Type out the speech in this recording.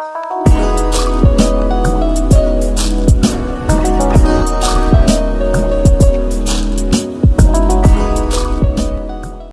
Música